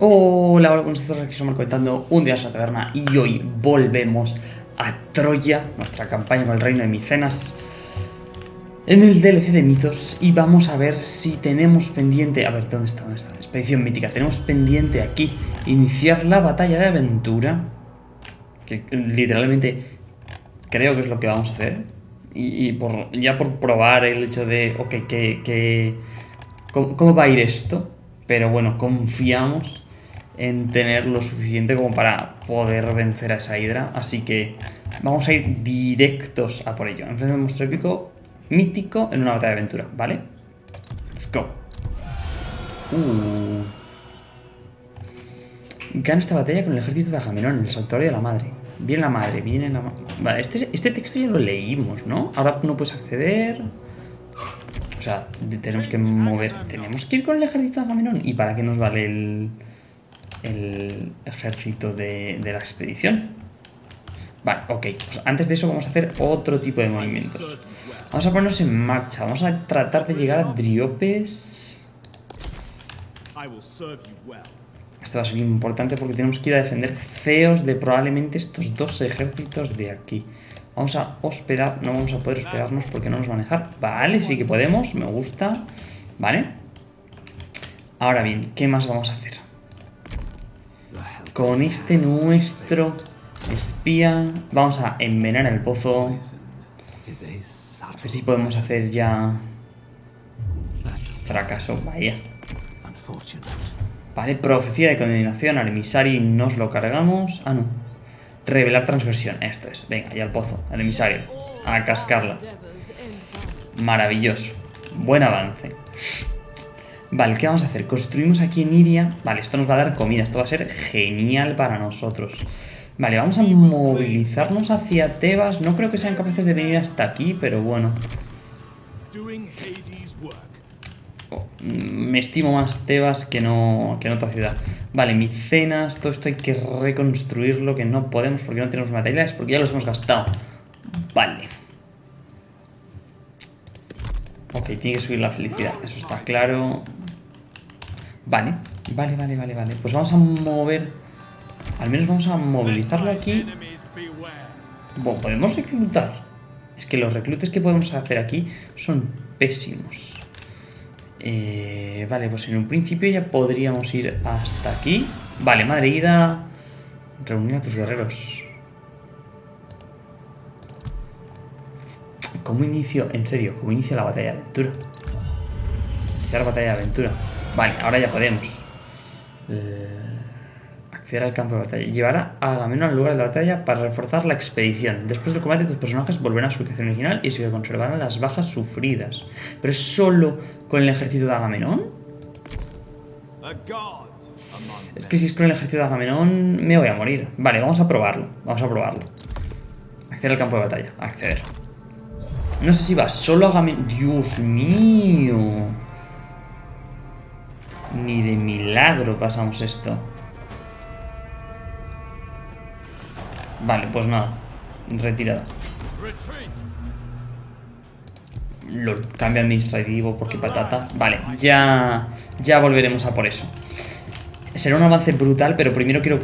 Hola, hola, nosotros aquí somos comentando un día en la taberna y hoy volvemos a Troya, nuestra campaña con el reino de Micenas, en el DLC de mitos y vamos a ver si tenemos pendiente, a ver, ¿dónde está? ¿Dónde está? Expedición mítica, tenemos pendiente aquí iniciar la batalla de aventura, que literalmente creo que es lo que vamos a hacer, y, ya por probar el hecho de, ok, que, que ¿cómo, ¿cómo va a ir esto? Pero bueno, confiamos en tener lo suficiente como para poder vencer a esa hidra. Así que vamos a ir directos a por ello. Enfrente un monstruo épico mítico en una batalla de aventura, ¿vale? Let's go. Uh. Gana esta batalla con el ejército de Agamenón, el santuario de la madre. Viene la madre, viene la madre. Vale, este, este texto ya lo leímos, ¿no? Ahora no puedes acceder. O sea, tenemos que mover. Tenemos que ir con el ejército de Agamenón. ¿Y para qué nos vale el, el ejército de, la expedición? Vale, ok. Pues antes de eso vamos a hacer otro tipo de movimientos. Vamos a ponernos en marcha. Vamos a tratar de llegar a Driopes. Esto va a ser importante porque tenemos que ir a defender ceos de probablemente estos dos ejércitos de aquí. Vamos a hospedar, no vamos a poder hospedarnos porque no nos van a dejar. Vale, sí que podemos, me gusta. Vale. Ahora bien, ¿qué más vamos a hacer? Con este nuestro espía vamos a envenenar el pozo. A ver si podemos hacer ya... Fracaso, vaya. Vale, profecía de condenación al emisario nos lo cargamos. Ah, no. Revelar transgresión, esto es. Venga, ya al pozo, al emisario. A cascarla. Maravilloso. Buen avance. Vale, ¿qué vamos a hacer? Construimos aquí en Iria. Vale, esto nos va a dar comida. Esto va a ser genial para nosotros. Vale, vamos a movilizarnos hacia Tebas. No creo que sean capaces de venir hasta aquí, pero bueno. Oh, me estimo más Tebas que no, que en otra ciudad. Vale, Micenas, todo esto hay que reconstruirlo, que no podemos porque no tenemos materiales, porque ya los hemos gastado. Vale. Ok, tiene que subir la felicidad, eso está claro. Vale, vale, vale, vale, vale. Pues vamos a mover... Al menos vamos a movilizarlo aquí. Bueno, podemos reclutar. Es que los reclutes que podemos hacer aquí son pésimos. Eh, vale, pues en un principio ya podríamos ir hasta aquí. Vale, madre ida. Reunir a tus guerreros. ¿Cómo inicio? En serio, ¿cómo inicia la batalla de aventura? Iniciar batalla de aventura. Vale, ahora ya podemos. Eh, acceder al campo de batalla. Llevar a Agamenón al lugar de la batalla para reforzar la expedición. Después del combate, tus personajes volverán a su ubicación original y se conservarán las bajas sufridas. ¿Pero es solo con el ejército de Agamenón? Es que si es con el ejército de Agamenón me voy a morir. Vale, vamos a probarlo. Vamos a probarlo. Acceder al campo de batalla. Acceder. No sé si va solo Agamenón. ¡Dios mío! Ni de milagro pasamos esto. Vale, pues nada. Retirada. LOL, cambio administrativo porque patata. Vale, ya, ya volveremos a por eso. Será un avance brutal, pero primero quiero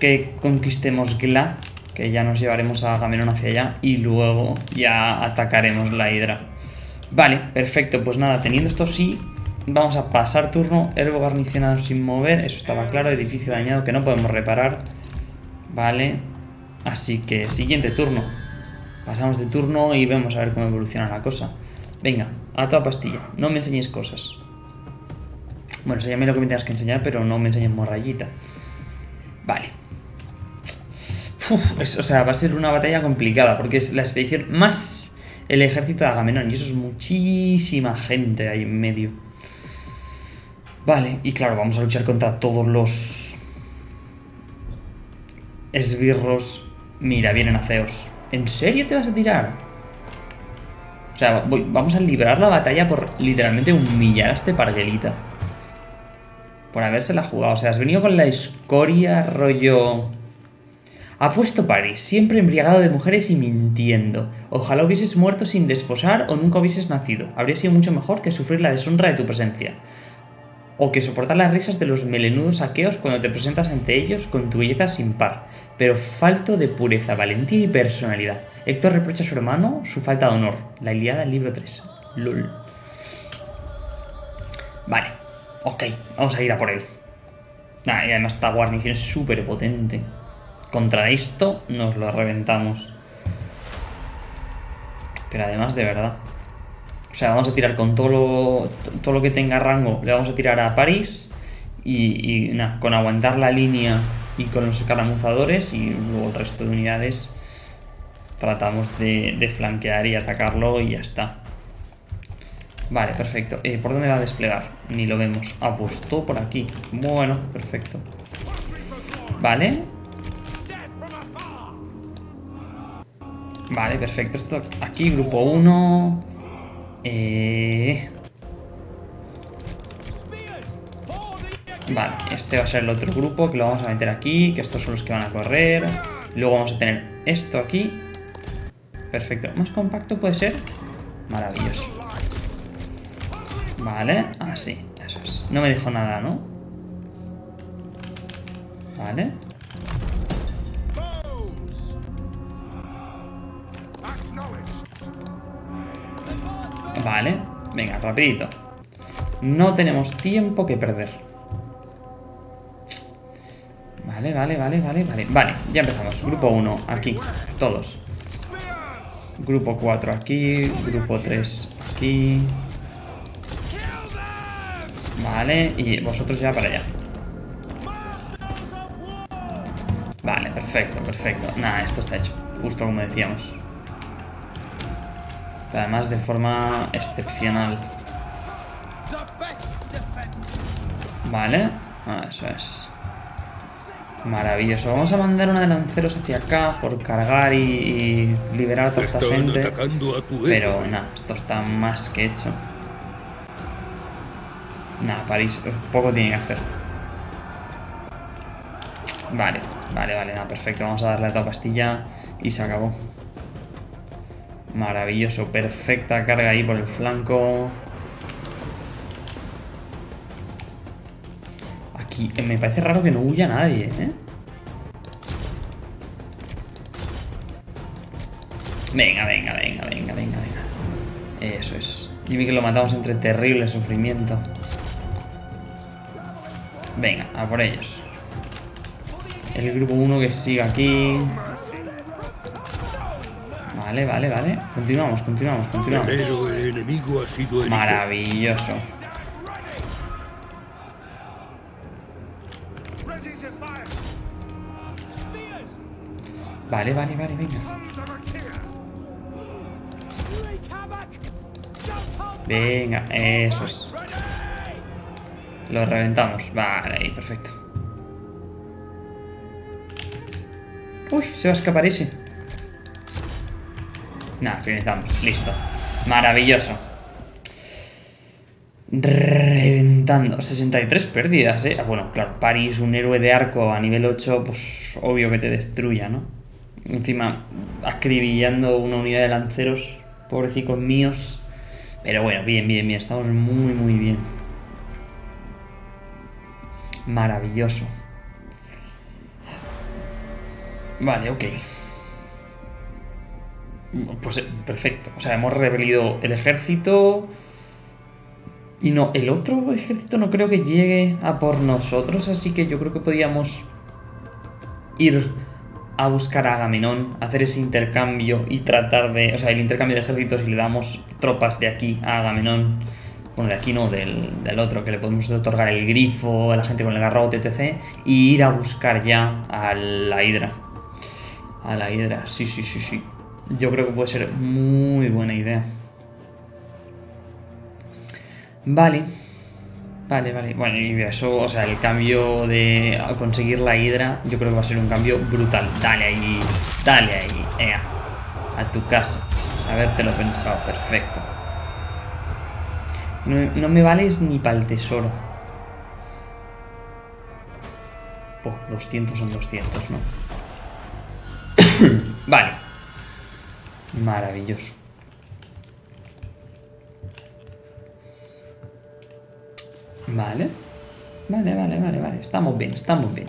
que conquistemos Gla, que ya nos llevaremos a Agamenón hacia allá, y luego ya atacaremos la Hidra. Vale, perfecto, pues nada, teniendo esto sí, vamos a pasar turno. Herbo garnicionado sin mover, eso estaba claro, edificio dañado que no podemos reparar. Vale, así que siguiente turno. Pasamos de turno y vemos a ver cómo evoluciona la cosa. Venga, a toda pastilla. No me enseñes cosas. Bueno, enséñame lo que me tengas que enseñar, pero no me enseñes morrayita. Vale. Uf, o sea, va a ser una batalla complicada, porque es la expedición más el ejército de Agamenón. Y eso es muchísima gente ahí en medio. Vale, y claro, vamos a luchar contra todos los... Esbirros. Mira, vienen aceos. ¿En serio te vas a tirar? O sea, vamos a librar la batalla por literalmente humillar a este parguelita. Por habérsela jugado. O sea, has venido con la escoria rollo... Ha puesto París, siempre embriagado de mujeres y mintiendo. Ojalá hubieses muerto sin desposar o nunca hubieses nacido. Habría sido mucho mejor que sufrir la deshonra de tu presencia. o que soportar las risas de los melenudos aqueos cuando te presentas ante ellos con tu belleza sin par, pero falto de pureza, valentía y personalidad. Héctor reprocha a su hermano su falta de honor. La Iliada, libro 3. LOL. Vale, ok, vamos a ir a por él. Ah, y además esta guarnición es súper potente. Contra esto nos lo reventamos. Pero además de verdad. O sea, vamos a tirar con todo lo, todo lo que tenga rango. Le vamos a tirar a París. Y, nada, con aguantar la línea y con los escaramuzadores y luego el resto de unidades tratamos de, flanquear y atacarlo y ya está. Vale, perfecto. Eh, ¿Por dónde va a desplegar? Ni lo vemos. Apostó por aquí. Bueno, perfecto. Vale. Vale, perfecto. Esto aquí, grupo 1. Eh... Vale, este va a ser el otro grupo que lo vamos a meter aquí, que estos son los que van a correr. Luego vamos a tener esto aquí. Perfecto. ¿Más compacto puede ser? Maravilloso. Vale, así, eso es. No me dijo nada, ¿no? Vale. Vale, venga, rapidito. No tenemos tiempo que perder. Vale, vale, vale, vale, vale. Vale, ya empezamos. Grupo 1, aquí, todos. Grupo 4 aquí, grupo 3 aquí. Vale, y vosotros ya para allá. Vale, perfecto, perfecto. Nada, esto está hecho, justo como decíamos además de forma excepcional. Vale, ah, eso es. Maravilloso. Vamos a mandar una de lanceros hacia acá por cargar y, liberar a toda esta gente. Pero nada, esto está más que hecho. Nada, París, poco tiene que hacer. Vale, vale, vale, nada, perfecto. Vamos a darle a toda pastilla y se acabó. Maravilloso, perfecta carga ahí por el flanco. Aquí eh, me parece raro que no huya nadie, ¿eh? Venga, venga, venga, venga, venga, venga. Eso es. Dime que lo matamos entre terrible sufrimiento. Venga, a por ellos. El grupo 1 que sigue aquí. Vale, vale, vale. Continuamos, continuamos, continuamos. Maravilloso. Vale, vale, vale, venga. Venga, eso es. Lo reventamos. Vale, ahí, perfecto. Uy, se va a escapar ese. Nada, finalizamos. Listo. Maravilloso. Reventando. 63 pérdidas, ¿eh? Ah, bueno, claro, París, un héroe de arco a nivel 8, pues obvio que te destruya, ¿no? Encima, acribillando una unidad de lanceros, pobrecicos míos. Pero bueno, bien, bien, bien. Estamos muy, muy bien. Maravilloso. Vale, ok. Pues eh, perfecto. O sea, hemos rebelido el ejército. Y no, el otro ejército no creo que llegue a por nosotros, así que yo creo que podíamos ir a buscar a Agamenón, hacer ese intercambio y tratar de... O sea, el intercambio de ejércitos y le damos tropas de aquí a Agamenón. Bueno, de aquí no, del, del otro, que le podemos otorgar el grifo a la gente con el garrote, etc. Y ir a buscar ya a la hidra. A la hidra, sí, sí, sí, sí. Yo creo que puede ser muy buena idea. Vale. Vale, vale. Bueno, y eso, o sea, el cambio de conseguir la hidra, yo creo que va a ser un cambio brutal. Dale ahí, dale ahí, ea. A tu casa. Habértelo pensado, perfecto. No, me vales ni para el tesoro. Oh, 200 son 200, ¿no? vale. Vale. Vale, vale, vale, vale. Estamos bien, estamos bien.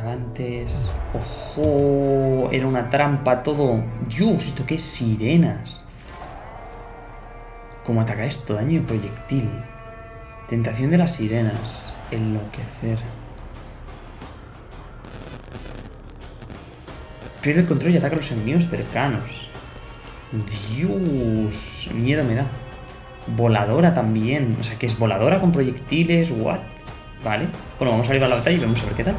Avantes. ¡Ojo! Era una trampa todo. ¡Dios! ¿Esto qué? Sirenas. ¿Cómo ataca esto? Daño de proyectil. Tentación de las sirenas. Enloquecer. Pierde el control y ataca a los enemigos cercanos. Dios. Miedo me da. Voladora también. O sea, que es voladora con proyectiles. What? Vale. Bueno, vamos a ir a la batalla y vamos a ver qué tal.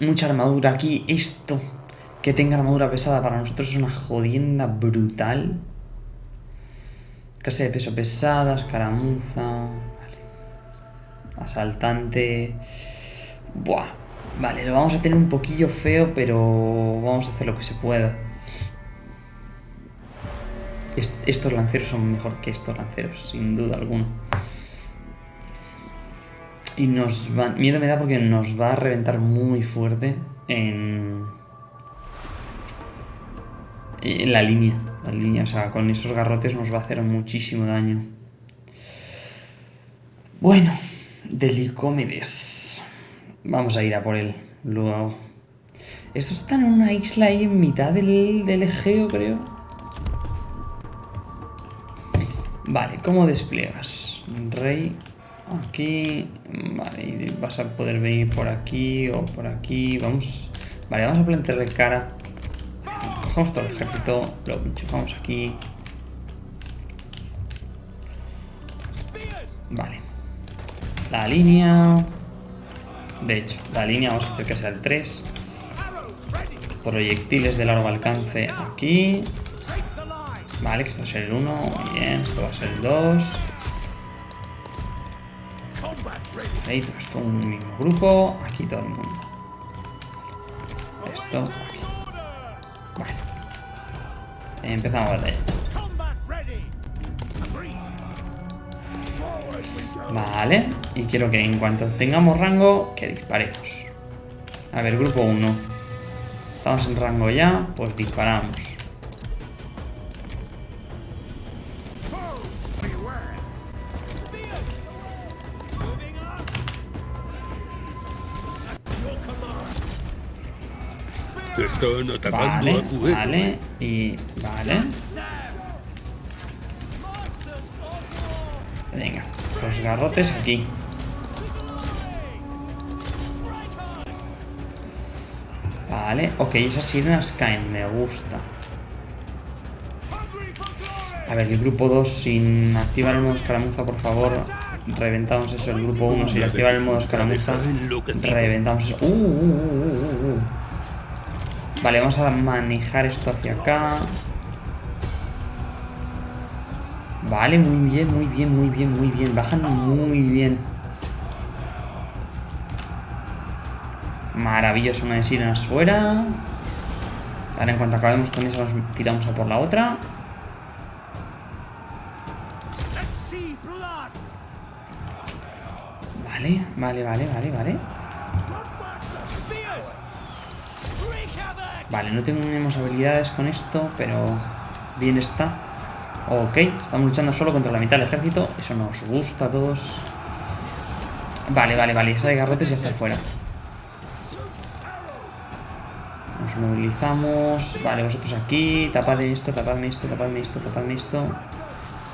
Mucha armadura aquí. Esto. Que tenga armadura pesada para nosotros es una jodienda brutal. Clase de peso pesada, escaramuza. Vale. Asaltante. Buah. Vale, lo vamos a tener un poquillo feo, pero vamos a hacer lo que se pueda. estos lanceros son mejor que estos lanceros, sin duda alguna. Y nos va... Miedo me da porque nos va a reventar muy fuerte en... En la línea. La línea, o sea, con esos garrotes nos va a hacer muchísimo daño. Bueno, Delicómedes. Vamos a ir a por él. Luego. Estos están en una isla ahí en mitad del, del Egeo, creo. Vale, ¿cómo despliegas? Rey, aquí. Vale, vas a poder venir por aquí o por aquí. Vamos. Vale, vamos a plantearle cara. Cogemos todo el ejército, lo enchufamos aquí. Vale. La línea. De hecho, la línea vamos a hacer que sea el 3. Proyectiles de largo alcance aquí. Vale, que esto ser el 1. Muy bien, esto va a ser el 2. Ahí todo esto un mismo grupo. Aquí todo el mundo. Esto aquí. Vale. Empezamos la batalla. Vale, y quiero que en cuanto tengamos rango, que disparemos. A ver, grupo 1. Estamos en rango ya, pues disparamos. Vale, vale, y vale. Venga, los garrotes aquí. Vale, ok, esas sirenas caen, me gusta. A ver, el grupo 2 sin activar el modo escaramuza, por favor. Reventamos eso, el grupo 1 sin activar el modo escaramuza. Reventamos eso. Uh, uh, uh, vale, vamos a manejar esto hacia acá. Vale, muy bien, muy bien, muy bien, muy bien. Bajan muy bien. Maravilloso, una de sirenas fuera. Ahora en cuanto acabemos con esa nos tiramos a por la otra. Vale, vale, vale, vale, vale. Vale, no tenemos habilidades con esto, pero bien está. Ok, estamos luchando solo contra la mitad del ejército. Eso nos gusta a todos. Vale, vale, vale. Esa de garrotes ya está fuera. Movilizamos. Vale, vosotros aquí. Tapadme esto, tapadme esto, tapadme esto, tapadme esto.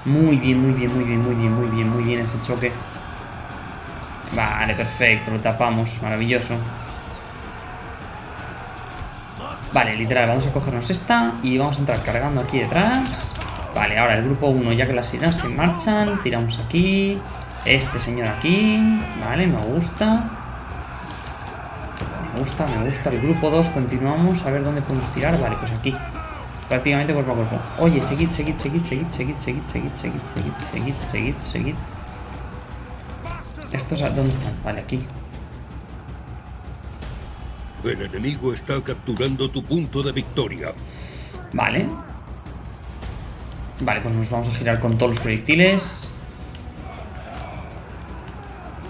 Muy bien, muy bien, muy bien, muy bien, muy bien, muy bien ese choque. Vale, perfecto. Lo tapamos. Maravilloso. Vale, literal, vamos a cogernos esta y vamos a entrar cargando aquí detrás. Vale, ahora el grupo 1, ya que las sirenas se marchan, tiramos aquí. Este señor aquí. Vale, me gusta. Me gusta, me gusta. El grupo 2, continuamos. A ver dónde podemos tirar. Vale, pues aquí. Prácticamente cuerpo a cuerpo. Oye, seguid, seguid, seguid, seguid, seguid, seguid, seguid, seguid, seguid, seguid, seguid, seguid. ¿Estos dónde están? Vale, aquí. El enemigo está capturando tu punto de victoria. Vale, Vale, pues nos vamos a girar con todos los proyectiles.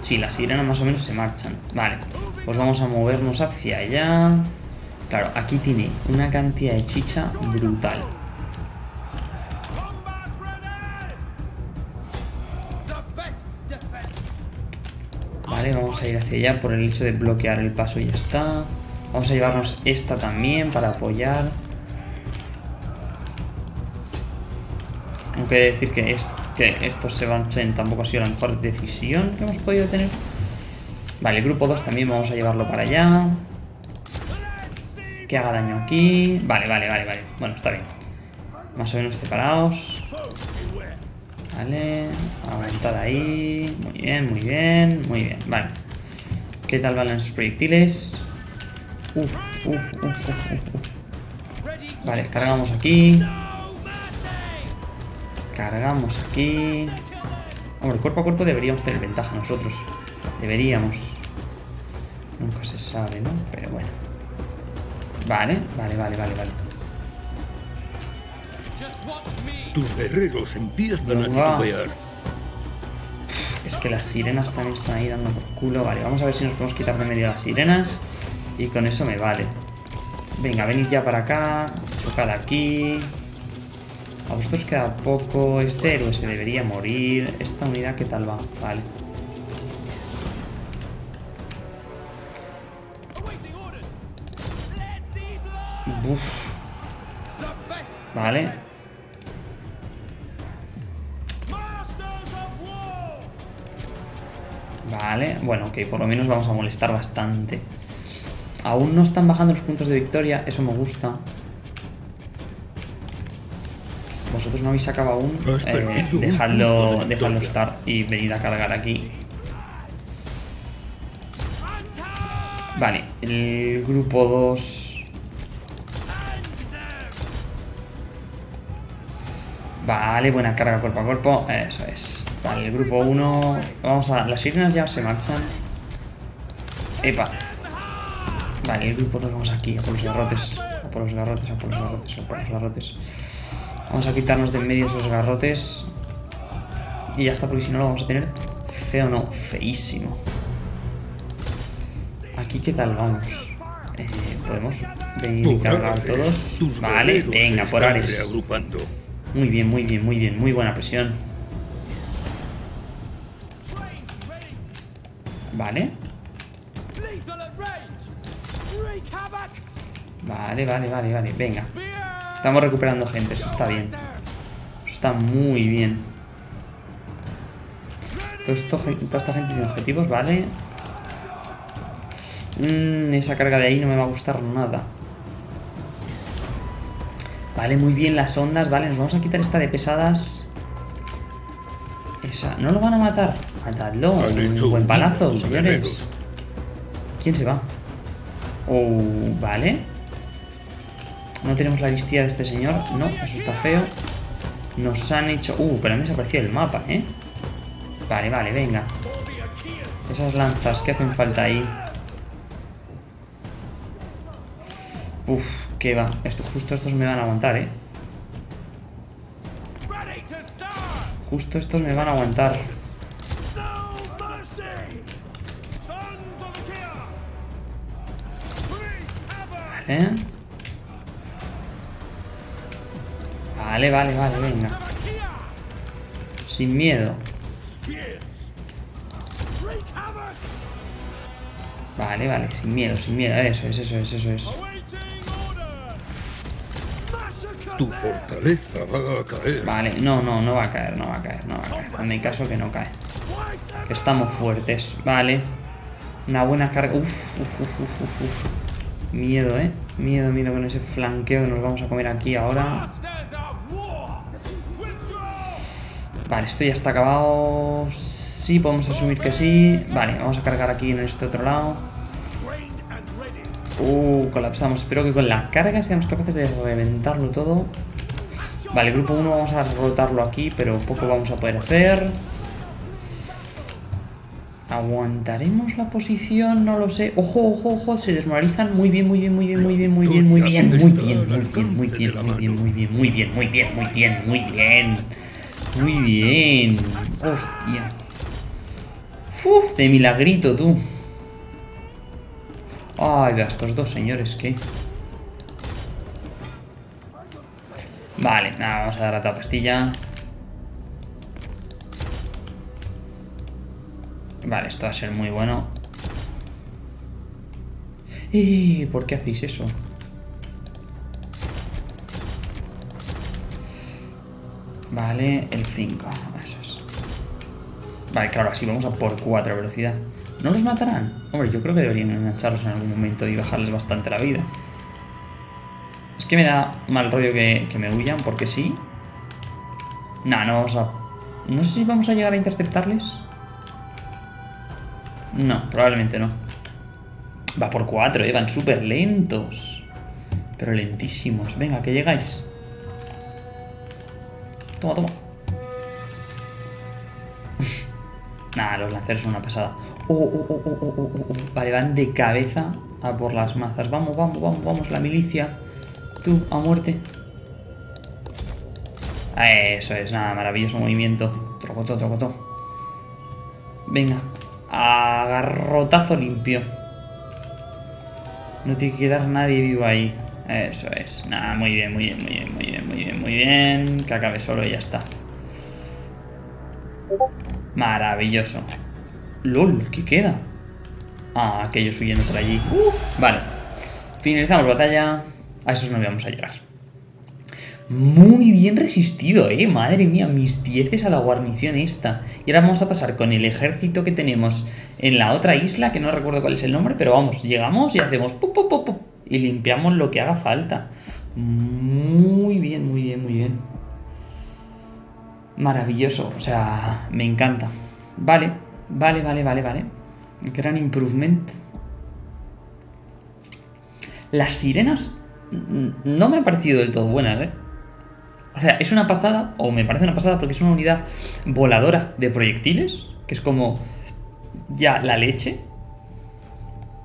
Sí, las sirenas más o menos se marchan. Vale, pues vamos a movernos hacia allá. Claro, aquí tiene una cantidad de chicha brutal. Vale, vamos a ir hacia allá por el hecho de bloquear el paso y ya está. Vamos a llevarnos esta también para apoyar. Aunque decir que esto que estos se marchen tampoco ha sido la mejor decisión que hemos podido tener. Vale, grupo 2 también vamos a llevarlo para allá. Que haga daño aquí. Vale, vale, vale, vale. Bueno, está bien. Más o menos separados. Vale. Aumentada ahí. Muy bien, muy bien. Muy bien, vale. ¿Qué tal van los proyectiles? Uf, uf, uf. Vale, cargamos aquí. Cargamos aquí. Hombre, cuerpo a cuerpo deberíamos tener ventaja nosotros. Deberíamos. Nunca se sabe, ¿no? Pero bueno. Vale, vale, vale, vale, vale. Tus guerreros empiezan a titubear. Es que las sirenas también están ahí dando por culo. Vale, vamos a ver si nos podemos quitar de medio las sirenas. Y con eso me vale. Venga, venid ya para acá. Chocad aquí. A vosotros queda poco. Este héroe se debería morir. Esta unidad, ¿qué tal va? Vale. Vale. Vale, bueno, ok, por lo menos vamos a molestar bastante. Aún no están bajando los puntos de victoria, eso me gusta. Vosotros no habéis acabado aún. Eh, dejadlo, estar y venid a cargar aquí. Vale, el grupo 2. Vale, buena carga cuerpo a cuerpo. Eso es. Vale, el grupo 1. Vamos a. Las sirenas ya se marchan. Epa. Vale, el grupo 2 vamos aquí, a por los garrotes. A por los garrotes, a por los garrotes, a por los garrotes. Vamos a quitarnos de en medio esos garrotes. Y ya está, porque si no lo vamos a tener feo, no, feísimo. Aquí, ¿qué tal vamos? Eh, Podemos venir y cargar todos. Vale, venga, por Ares. Muy bien, muy bien, muy bien. Muy buena presión. Vale. Vale, vale, vale, vale. Venga. Estamos recuperando gente, eso está bien. Eso está muy bien. Todo esto, toda esta gente tiene objetivos, vale. Mm, esa carga de ahí no me va a gustar nada. Vale, muy bien las ondas. Vale, nos vamos a quitar esta de pesadas. Esa. ¿No lo van a matar? Matadlo. Un buen palazo, señores. ¿Quién se va? Oh, vale. No tenemos la listilla de este señor. No, eso está feo. Nos han hecho... Uh, pero han desaparecido el mapa, ¿eh? Vale, vale, venga. Esas lanzas que hacen falta ahí. Uf, qué va. Esto, justo estos me van a aguantar, ¿eh? Justo estos me van a aguantar. Vale. Vale, vale, vale, venga. Sin miedo. Vale, vale, sin miedo, sin miedo. Eso es, eso es, eso es. Tu fortaleza va a caer. Vale, no, no, no va a caer, no va a caer, no va a caer. Hazme caso que no cae. Que estamos fuertes. Vale. Una buena carga. Uf, uf, uf, uf, uf, uf. Miedo, eh. Miedo, miedo con ese flanqueo que nos vamos a comer aquí ahora. Vale, esto ya está acabado. Sí, podemos asumir que sí. Vale, vamos a cargar aquí en este otro lado. Uh, colapsamos. Espero que con la carga seamos capaces de reventarlo todo. Vale, grupo 1 vamos a rotarlo aquí, pero poco vamos a poder hacer. ¿Aguantaremos la posición? No lo sé. Ojo, ojo, ojo. Se desmoralizan. Muy bien, muy bien, muy bien, muy bien, muy bien, muy bien, muy bien, muy bien, muy bien, muy bien, muy bien, muy bien, muy bien, muy bien, muy bien. Muy bien. Hostia. Uf, de milagrito, tú. Ay, vea, estos dos señores, ¿qué? Vale, nada, vamos a dar a la pastilla. Vale, esto va a ser muy bueno. ¿Y por qué hacéis eso? Vale, el 5. Eso es. Vale, claro, así vamos a por 4 velocidad. ¿No los matarán? Hombre, yo creo que deberían engancharlos en algún momento y bajarles bastante la vida. Es que me da mal rollo que, me huyan, porque sí. No, no vamos a... No sé si vamos a llegar a interceptarles. No, probablemente no. Va por 4, eh, van súper lentos. Pero lentísimos. Venga, que llegáis. Toma, toma. Nah, los lanceros son una pasada. Oh, oh, oh. Vale, van de cabeza a por las mazas. Vamos, vamos, vamos, vamos, la milicia. Tú, a muerte. Eso es, nada, maravilloso movimiento. Trocotó, trocotó. Venga. Agarrotazo limpio. No tiene que quedar nadie vivo ahí. Eso es. Nada, muy bien, muy bien, muy bien, muy bien, muy bien, muy bien. Que acabe solo y ya está. Maravilloso. LOL, ¿qué queda? Ah, aquellos huyendo por allí. vale. Finalizamos batalla. A esos no vamos a llegar. Muy bien resistido, eh. Madre mía, mis dieces a la guarnición esta. Y ahora vamos a pasar con el ejército que tenemos en la otra isla, que no recuerdo cuál es el nombre, pero vamos, llegamos y hacemos pu, pu, pu, pu, y limpiamos lo que haga falta. Muy bien, muy bien, muy bien. Maravilloso, o sea, me encanta. Vale, vale, vale, vale, vale. Gran improvement. Las sirenas no me han parecido del todo buenas, ¿eh? O sea, es una pasada, o me parece una pasada porque es una unidad voladora de proyectiles, que es como ya la leche.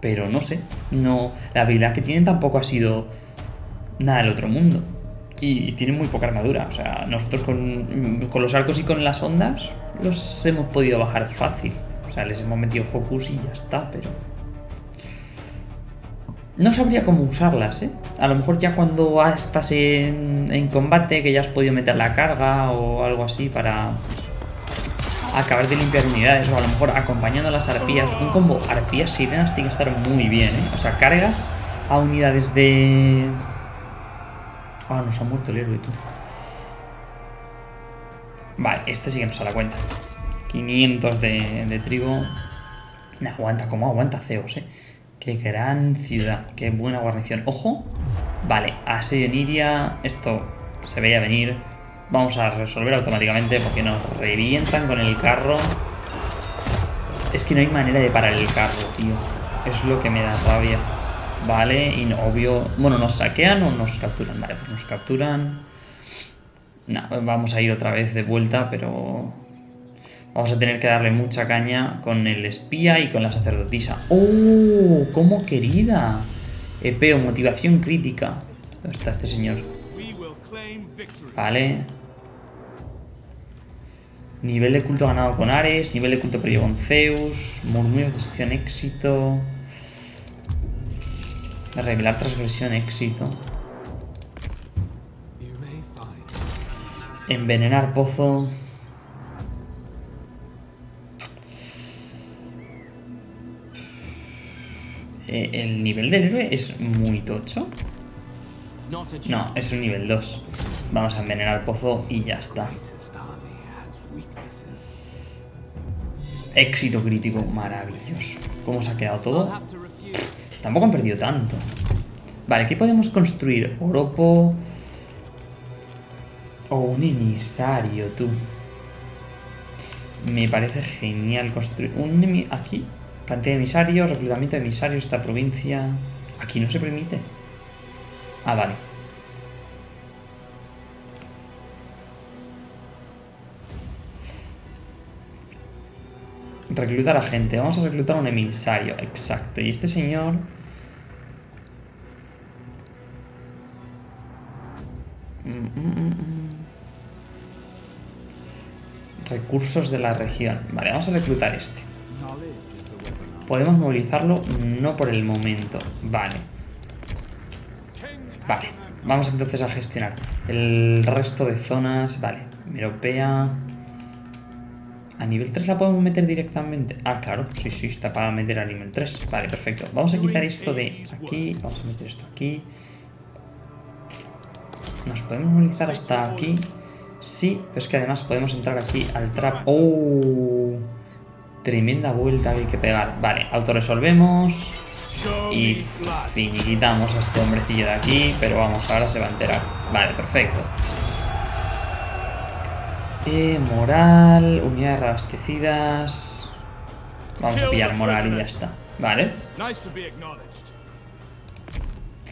Pero no sé, no la habilidad que tienen tampoco ha sido nada del otro mundo. Y, tienen muy poca armadura. O sea, nosotros con, con los arcos y con las ondas los hemos podido bajar fácil. O sea, les hemos metido focus y ya está, pero... No sabría cómo usarlas, ¿eh? A lo mejor ya cuando estás en, en combate, que ya has podido meter la carga o algo así para acabar de limpiar unidades o a lo mejor acompañando a las arpías. Un combo arpías sirenas tiene que estar muy bien, ¿eh? O sea, cargas a unidades de... Ah, nos ha muerto el héroe, tú. Vale, este sí que nos a la cuenta. 500 de, de trigo. No, aguanta, como aguanta Zeus, eh. Qué gran ciudad, qué buena guarnición. Ojo. Vale, asedio Niria. Esto se veía venir. Vamos a resolver automáticamente porque nos revientan con el carro. Es que no hay manera de parar el carro, tío. Es lo que me da rabia. Vale, y no, obvio... Bueno, ¿nos saquean o nos capturan? Vale, pues nos capturan. No, vamos a ir otra vez de vuelta, pero... Vamos a tener que darle mucha caña con el espía y con la sacerdotisa. ¡Oh! ¡Cómo querida! Epeo, motivación crítica. ¿Dónde está este señor? Vale. Nivel de culto ganado con Ares, nivel de culto perdido con Zeus, murmullos de sección éxito. Revelar transgresión éxito. Envenenar pozo. Eh, el nivel del héroe es muy tocho. No, es un nivel 2. Vamos a envenenar pozo y ya está. Éxito crítico, maravilloso. ¿Cómo se ha quedado todo? Tampoco han perdido tanto. Vale, ¿qué podemos construir? Oropo... O un emisario, tú. Me parece genial construir... Un Aquí. Cantidad de emisarios, reclutamiento de emisarios esta provincia... Aquí no se permite. Ah, vale. Reclutar a gente. Vamos a reclutar a un emisario. Exacto. Y este señor... Recursos de la región. Vale, vamos a reclutar este. Podemos movilizarlo, no por el momento. Vale. Vale. Vamos entonces a gestionar el resto de zonas. Vale. Europea. ¿A nivel 3 la podemos meter directamente? Ah, claro, sí, sí, está para meter a nivel 3. Vale, perfecto. Vamos a quitar esto de aquí. Vamos a meter esto aquí. Nos podemos movilizar hasta aquí. Sí, pero es que además podemos entrar aquí al trap. ¡Oh! Tremenda vuelta que hay que pegar. Vale, autorresolvemos. Y finiquitamos a este hombrecillo de aquí. Pero vamos, ahora se va a enterar. Vale, perfecto. Eh, moral, unidades reabastecidas. Vamos a pillar moral y ya está. Vale.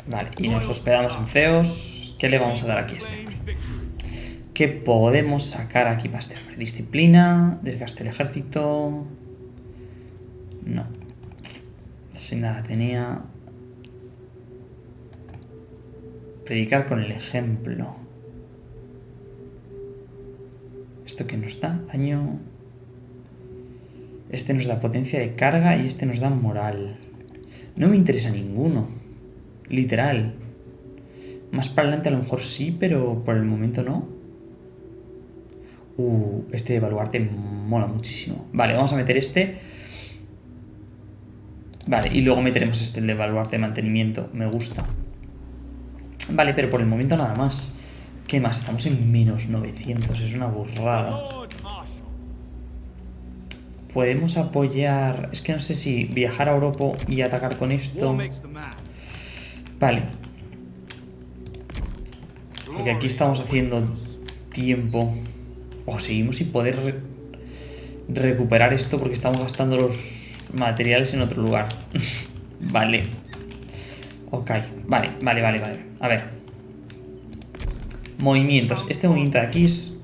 Vale, y nos hospedamos en Zeus. ¿Qué le vamos a dar aquí a este ¿Qué podemos sacar aquí para este hombre? Disciplina, desgaste del ejército. No. Sin nada tenía. Predicar con el ejemplo. ¿Esto que nos da? Daño. Este nos da potencia de carga y este nos da moral. No me interesa ninguno. Literal. Más para adelante a lo mejor sí, pero por el momento no. Uh, este de evaluarte mola muchísimo. Vale, vamos a meter este. Vale, y luego meteremos este, el de evaluarte mantenimiento. Me gusta. Vale, pero por el momento nada más. ¿Qué más? Estamos en menos 900. Es una burrada. Podemos apoyar... Es que no sé si viajar a Europa y atacar con esto... Vale. Porque aquí estamos haciendo tiempo. O seguimos sin poder recuperar esto porque estamos gastando los materiales en otro lugar. vale. Ok, vale, vale, vale, vale. A ver. Movimientos. Este movimiento de aquí es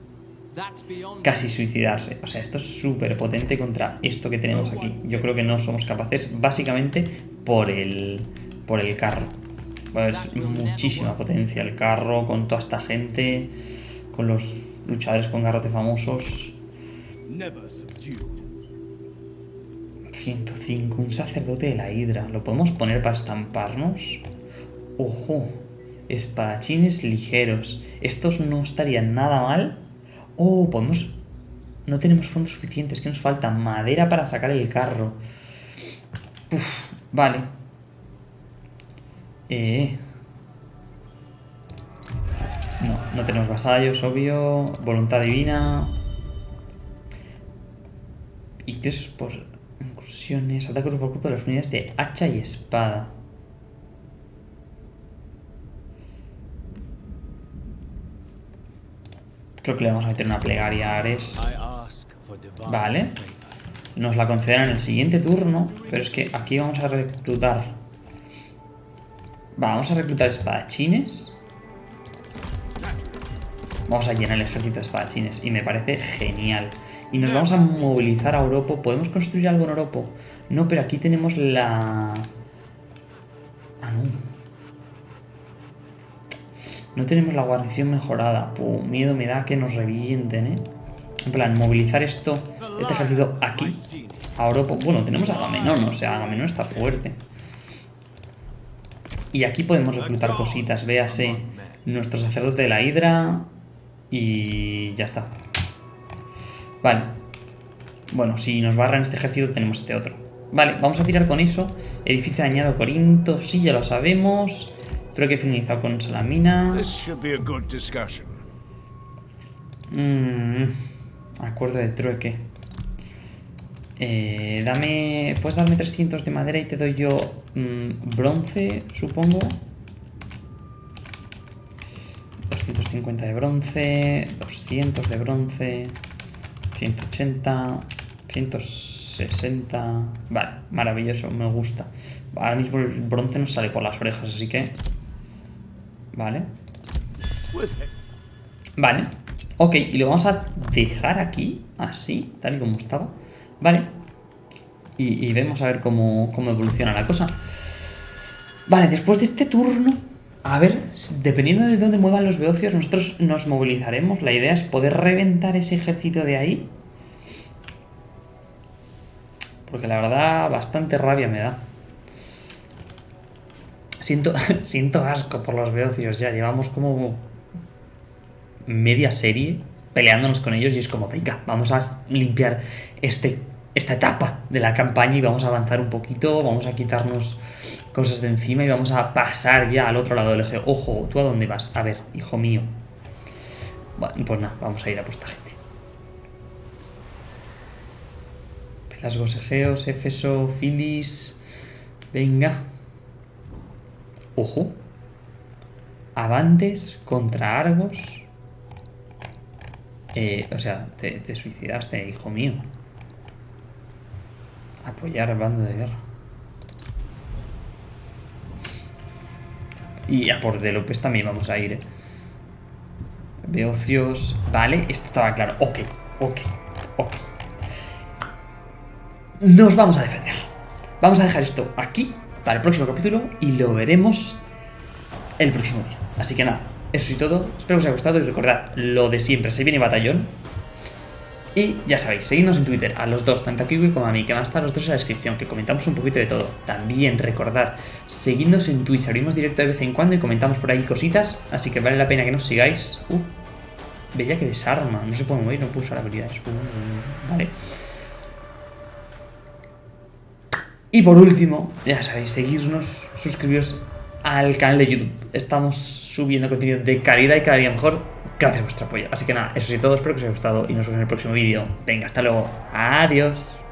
casi suicidarse. O sea, esto es súper potente contra esto que tenemos aquí. Yo creo que no somos capaces, básicamente, por el, por el carro. Pues muchísima potencia el carro, con toda esta gente, con los luchadores con garrote famosos. 105, un sacerdote de la hidra. ¿Lo podemos poner para estamparnos? ¡Ojo! Espadachines ligeros. Estos no estarían nada mal. Oh, podemos... No tenemos fondos suficientes, que nos falta madera para sacar el carro. Uf, vale. Eh... No, no tenemos vasallos, obvio. Voluntad divina. Qué es por incursiones. Ataque por grupo de las unidades de hacha y espada. Creo que le vamos a meter una plegaria a Ares. Vale. Nos la concederán en el siguiente turno. Pero es que aquí vamos a reclutar... vamos a reclutar espadachines. Vamos a llenar el ejército de espadachines. Y me parece genial. Y nos vamos a movilizar a Oropo. ¿Podemos construir algo en Oropo? No, pero aquí tenemos la... Ah, no. No tenemos la guarnición mejorada. Miedo me da que nos revienten, ¿eh? En plan, movilizar esto, este ejército aquí. A Oropo. Bueno, tenemos a Agamenón, o sea, Agamenón está fuerte. Y aquí podemos reclutar cositas. Véase nuestro sacerdote de la hidra. Y ya está. Vale. Bueno, si nos barran este ejército tenemos este otro. Vale, vamos a tirar con eso. Edificio dañado Corinto, sí, ya lo sabemos. Trueque finalizado con Salamina. Mm, acuerdo de trueque. Eh, dame... Puedes darme 300 de madera y te doy yo mm, bronce, supongo. 250 de bronce, 200 de bronce, 180, 160... Vale, maravilloso, me gusta. Ahora mismo el bronce nos sale por las orejas, así que... Vale. Vale. Ok, y lo vamos a dejar aquí, así, tal y como estaba. Vale. Y, vemos a ver cómo, cómo evoluciona la cosa. Vale, después de este turno a ver, dependiendo de dónde muevan los beocios, nosotros nos movilizaremos. La idea es poder reventar ese ejército de ahí. Porque la verdad, bastante rabia me da. Siento, asco por los beocios ya. Llevamos como media serie peleándonos con ellos y es como, venga, vamos a limpiar este, esta etapa de la campaña y vamos a avanzar un poquito, vamos a quitarnos cosas de encima y vamos a pasar ya al otro lado del eje. Ojo, ¿tú a dónde vas? A ver, hijo mío. Bueno, pues nada, vamos a ir a posta gente. Pelasgos, Egeos, Éfeso, Filis... Venga. Ojo. Avantes contra Argos. Eh, o sea, te, suicidaste, hijo mío. Apoyar al bando de guerra. Y a por de López también vamos a ir, ¿eh? Beocios... Vale, esto estaba claro. Ok, ok, ok. Nos vamos a defender. Vamos a dejar esto aquí para el próximo capítulo y lo veremos el próximo día. Así que nada, eso y todo. Espero que os haya gustado y recordad lo de siempre. Se viene batallón. Y ya sabéis, seguidnos en Twitter a los dos, tanto a Kiwi como a mí, que van a estar los dos en la descripción, que comentamos un poquito de todo. También recordad, seguidnos en Twitch, abrimos directo de vez en cuando y comentamos por ahí cositas, así que vale la pena que nos sigáis. Uh, bella que desarma, no se puede mover, no puedo usar habilidades. Uh, vale. Y por último, ya sabéis, seguirnos, suscribiros al canal de YouTube. Estamos subiendo contenido de calidad y cada día mejor gracias a vuestro apoyo. Así que nada, eso sí todo, espero que os haya gustado y nos vemos en el próximo vídeo. Venga, hasta luego. Adiós.